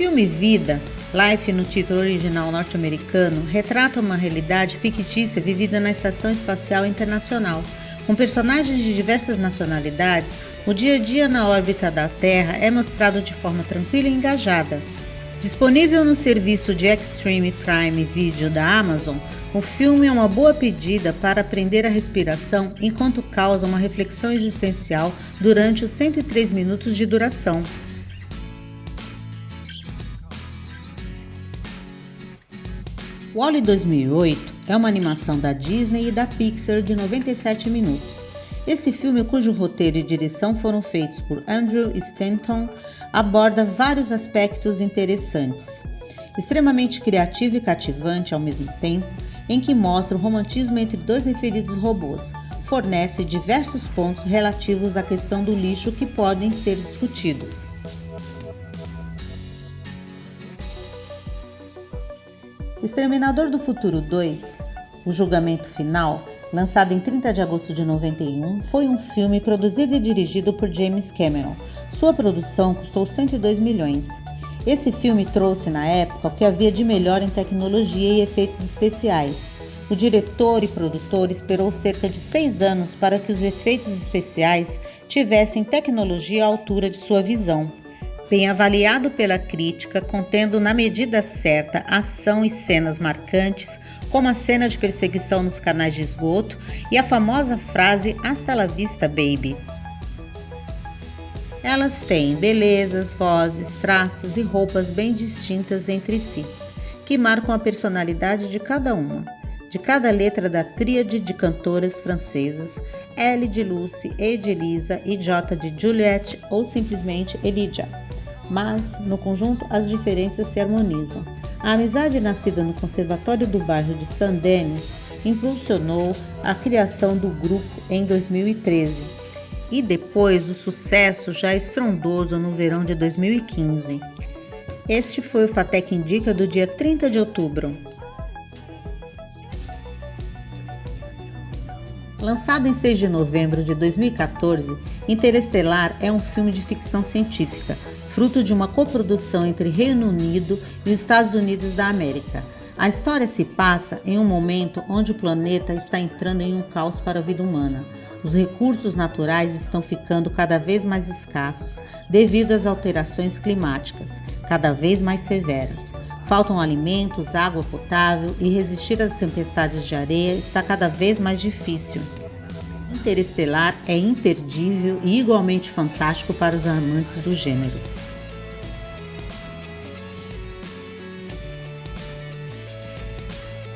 filme Vida, Life no título original norte-americano, retrata uma realidade fictícia vivida na Estação Espacial Internacional. Com personagens de diversas nacionalidades, o dia a dia na órbita da Terra é mostrado de forma tranquila e engajada. Disponível no serviço de Extreme Prime Video da Amazon, o filme é uma boa pedida para aprender a respiração enquanto causa uma reflexão existencial durante os 103 minutos de duração. Wall-E 2008 é uma animação da Disney e da Pixar de 97 minutos. Esse filme, cujo roteiro e direção foram feitos por Andrew Stanton, aborda vários aspectos interessantes. Extremamente criativo e cativante ao mesmo tempo, em que mostra o romantismo entre dois referidos robôs, fornece diversos pontos relativos à questão do lixo que podem ser discutidos. Exterminador do Futuro 2, O Julgamento Final, lançado em 30 de agosto de 91, foi um filme produzido e dirigido por James Cameron. Sua produção custou 102 milhões. Esse filme trouxe na época o que havia de melhor em tecnologia e efeitos especiais. O diretor e produtor esperou cerca de seis anos para que os efeitos especiais tivessem tecnologia à altura de sua visão. Bem avaliado pela crítica, contendo na medida certa ação e cenas marcantes, como a cena de perseguição nos canais de esgoto e a famosa frase Hasta la vista, baby. Elas têm belezas, vozes, traços e roupas bem distintas entre si, que marcam a personalidade de cada uma. De cada letra da tríade de cantoras francesas, L de Lucy, E de Elisa e J de Juliette ou simplesmente Elijah. Mas, no conjunto, as diferenças se harmonizam. A amizade nascida no Conservatório do bairro de Saint-Denis impulsionou a criação do grupo em 2013 e depois o sucesso já estrondoso no verão de 2015. Este foi o Fatec Indica do dia 30 de outubro. Lançado em 6 de novembro de 2014, Interestelar é um filme de ficção científica fruto de uma coprodução entre Reino Unido e os Estados Unidos da América. A história se passa em um momento onde o planeta está entrando em um caos para a vida humana. Os recursos naturais estão ficando cada vez mais escassos devido às alterações climáticas, cada vez mais severas. Faltam alimentos, água potável e resistir às tempestades de areia está cada vez mais difícil. Interestelar é imperdível e igualmente fantástico para os amantes do gênero.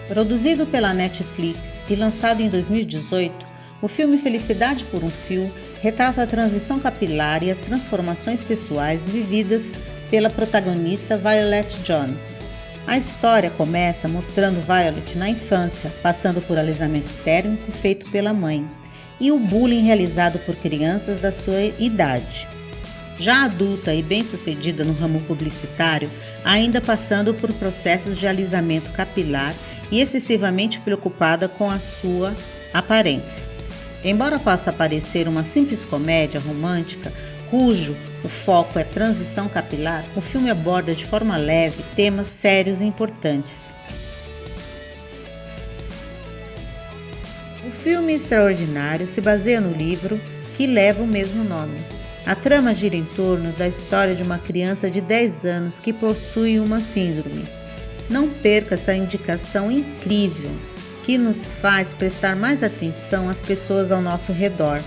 Produzido pela Netflix e lançado em 2018, o filme Felicidade por um Fio retrata a transição capilar e as transformações pessoais vividas pela protagonista Violet Jones. A história começa mostrando Violet na infância, passando por alisamento térmico feito pela mãe e o bullying realizado por crianças da sua idade. Já adulta e bem-sucedida no ramo publicitário, ainda passando por processos de alisamento capilar e excessivamente preocupada com a sua aparência. Embora possa parecer uma simples comédia romântica, cujo o foco é transição capilar, o filme aborda de forma leve temas sérios e importantes. Filme extraordinário se baseia no livro que leva o mesmo nome. A trama gira em torno da história de uma criança de 10 anos que possui uma síndrome não perca essa indicação incrível que nos faz prestar mais atenção às pessoas ao nosso redor.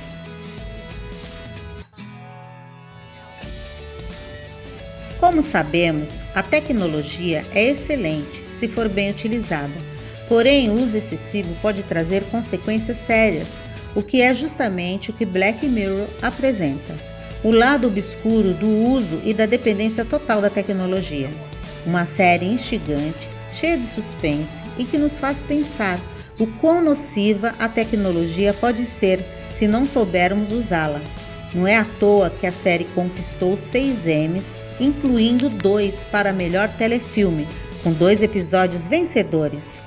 Como sabemos, a tecnologia é excelente se for bem utilizada, porém o uso excessivo pode trazer consequências sérias, o que é justamente o que Black Mirror apresenta: o lado obscuro do uso e da dependência total da tecnologia. Uma série instigante, cheia de suspense e que nos faz pensar o quão nociva a tecnologia pode ser se não soubermos usá-la. Não é à toa que a série conquistou seis Emmys, incluindo dois para melhor telefilme, com dois episódios vencedores.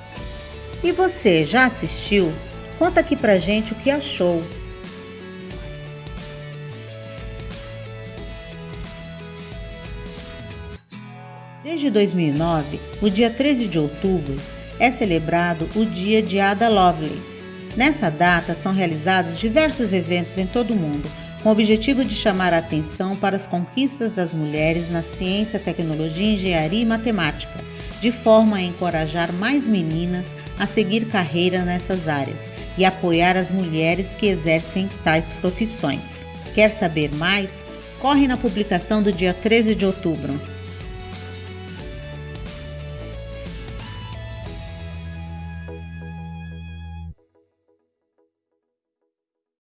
E você já assistiu? Conta aqui pra gente o que achou. Desde 2009, o dia 13 de outubro é celebrado o Dia de Ada Lovelace. Nessa data são realizados diversos eventos em todo o mundo, com o objetivo de chamar a atenção para as conquistas das mulheres na ciência, tecnologia, engenharia e matemática, de forma a encorajar mais meninas a seguir carreira nessas áreas e apoiar as mulheres que exercem tais profissões. Quer saber mais? Corre na publicação do dia 13 de outubro.